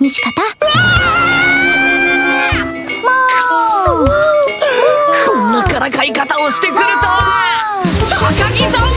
西方？もう。こんなからかい方をしてくるとは高木さん